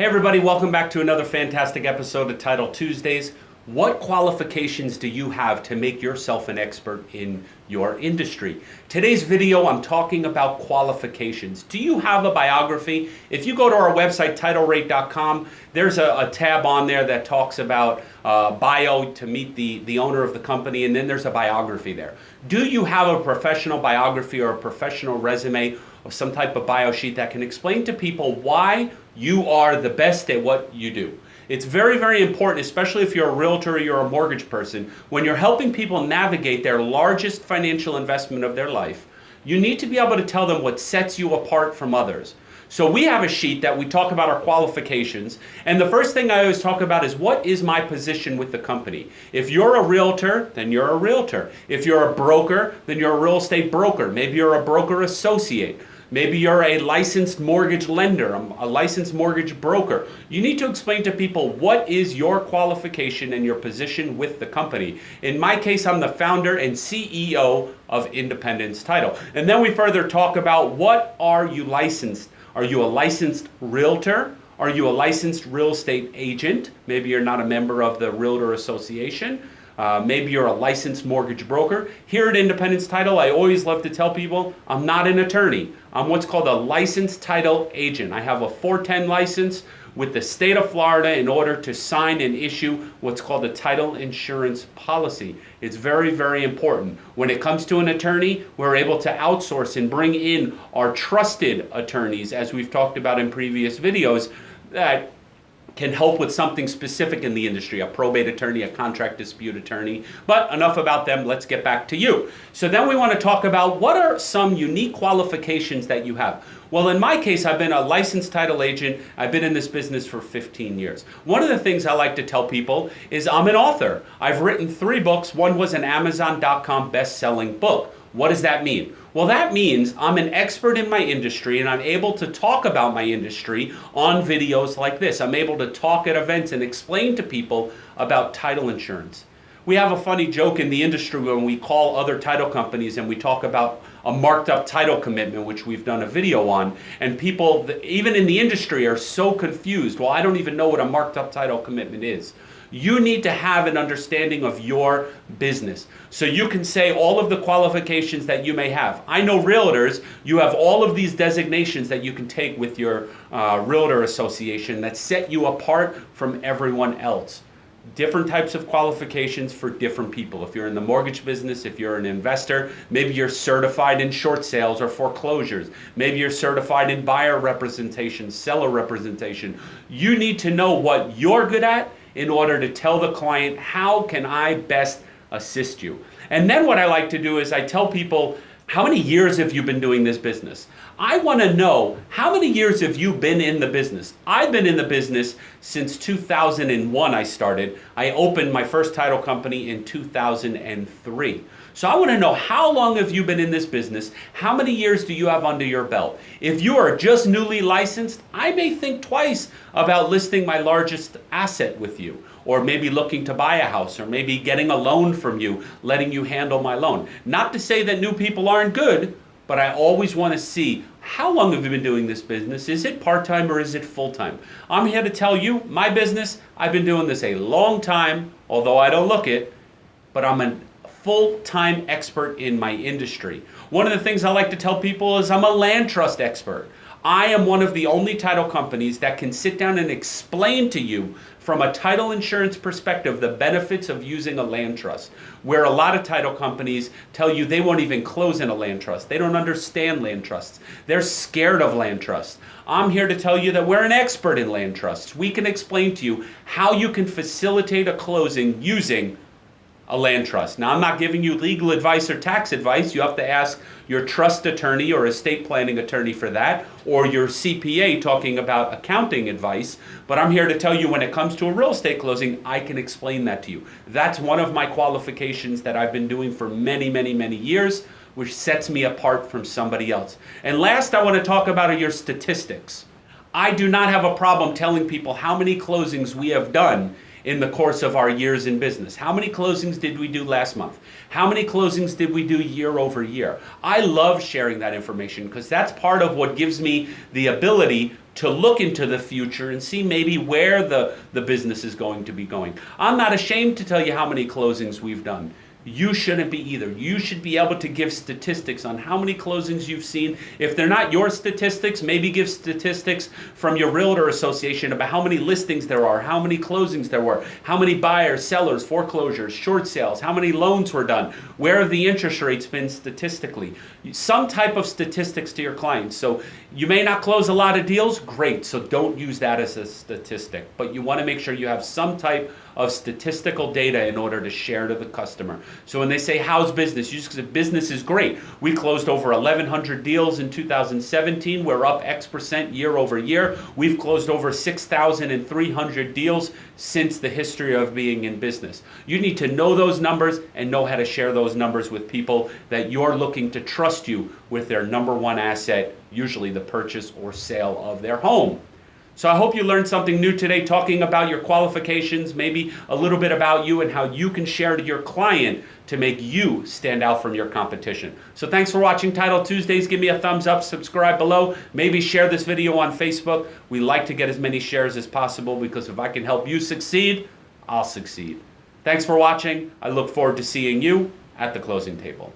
Hey everybody, welcome back to another fantastic episode of Title Tuesdays. What qualifications do you have to make yourself an expert in your industry? Today's video, I'm talking about qualifications. Do you have a biography? If you go to our website, titlerate.com, there's a, a tab on there that talks about uh, bio to meet the, the owner of the company, and then there's a biography there. Do you have a professional biography or a professional resume or some type of bio sheet that can explain to people why you are the best at what you do? It's very, very important, especially if you're a realtor or you're a mortgage person, when you're helping people navigate their largest financial investment of their life, you need to be able to tell them what sets you apart from others. So we have a sheet that we talk about our qualifications. And the first thing I always talk about is what is my position with the company? If you're a realtor, then you're a realtor. If you're a broker, then you're a real estate broker. Maybe you're a broker associate. Maybe you're a licensed mortgage lender, um, a licensed mortgage broker. You need to explain to people what is your qualification and your position with the company. In my case, I'm the founder and CEO of Independence Title. And then we further talk about what are you licensed? Are you a licensed realtor? Are you a licensed real estate agent? Maybe you're not a member of the Realtor Association. Uh, maybe you're a licensed mortgage broker. Here at Independence Title, I always love to tell people I'm not an attorney. I'm what's called a licensed title agent. I have a 410 license with the state of Florida in order to sign and issue what's called a title insurance policy. It's very, very important. When it comes to an attorney, we're able to outsource and bring in our trusted attorneys, as we've talked about in previous videos, that can help with something specific in the industry, a probate attorney, a contract dispute attorney. But enough about them, let's get back to you. So then we want to talk about what are some unique qualifications that you have. Well, in my case, I've been a licensed title agent. I've been in this business for 15 years. One of the things I like to tell people is I'm an author. I've written three books. One was an Amazon.com best-selling book. What does that mean? Well, that means I'm an expert in my industry and I'm able to talk about my industry on videos like this. I'm able to talk at events and explain to people about title insurance. We have a funny joke in the industry when we call other title companies and we talk about a marked up title commitment, which we've done a video on, and people, even in the industry, are so confused. Well, I don't even know what a marked up title commitment is. You need to have an understanding of your business. So you can say all of the qualifications that you may have. I know realtors, you have all of these designations that you can take with your uh, realtor association that set you apart from everyone else different types of qualifications for different people. If you're in the mortgage business, if you're an investor, maybe you're certified in short sales or foreclosures. Maybe you're certified in buyer representation, seller representation. You need to know what you're good at in order to tell the client, how can I best assist you? And then what I like to do is I tell people, how many years have you been doing this business? I want to know how many years have you been in the business? I've been in the business since 2001 I started. I opened my first title company in 2003. So I want to know how long have you been in this business? How many years do you have under your belt? If you are just newly licensed, I may think twice about listing my largest asset with you or maybe looking to buy a house or maybe getting a loan from you, letting you handle my loan. Not to say that new people aren't good, but I always want to see how long have you been doing this business? Is it part-time or is it full-time? I'm here to tell you, my business, I've been doing this a long time, although I don't look it, but I'm a full-time expert in my industry. One of the things I like to tell people is I'm a land trust expert. I am one of the only title companies that can sit down and explain to you from a title insurance perspective the benefits of using a land trust. Where a lot of title companies tell you they won't even close in a land trust. They don't understand land trusts. They're scared of land trusts. I'm here to tell you that we're an expert in land trusts. We can explain to you how you can facilitate a closing using a land trust. Now, I'm not giving you legal advice or tax advice. You have to ask your trust attorney or estate planning attorney for that, or your CPA talking about accounting advice. But I'm here to tell you when it comes to a real estate closing, I can explain that to you. That's one of my qualifications that I've been doing for many, many, many years, which sets me apart from somebody else. And last, I want to talk about your statistics. I do not have a problem telling people how many closings we have done in the course of our years in business? How many closings did we do last month? How many closings did we do year over year? I love sharing that information because that's part of what gives me the ability to look into the future and see maybe where the, the business is going to be going. I'm not ashamed to tell you how many closings we've done. You shouldn't be either. You should be able to give statistics on how many closings you've seen. If they're not your statistics, maybe give statistics from your realtor association about how many listings there are, how many closings there were, how many buyers, sellers, foreclosures, short sales, how many loans were done, where have the interest rates been statistically. Some type of statistics to your clients. So you may not close a lot of deals, great. So don't use that as a statistic. But you want to make sure you have some type of statistical data in order to share to the customer. So when they say, how's business? You just say, business is great. We closed over 1,100 deals in 2017. We're up X percent year over year. We've closed over 6,300 deals since the history of being in business. You need to know those numbers and know how to share those numbers with people that you're looking to trust you with their number one asset, usually the purchase or sale of their home. So I hope you learned something new today talking about your qualifications, maybe a little bit about you and how you can share to your client to make you stand out from your competition. So thanks for watching Title Tuesdays. Give me a thumbs up, subscribe below, maybe share this video on Facebook. We like to get as many shares as possible because if I can help you succeed, I'll succeed. Thanks for watching. I look forward to seeing you at the closing table.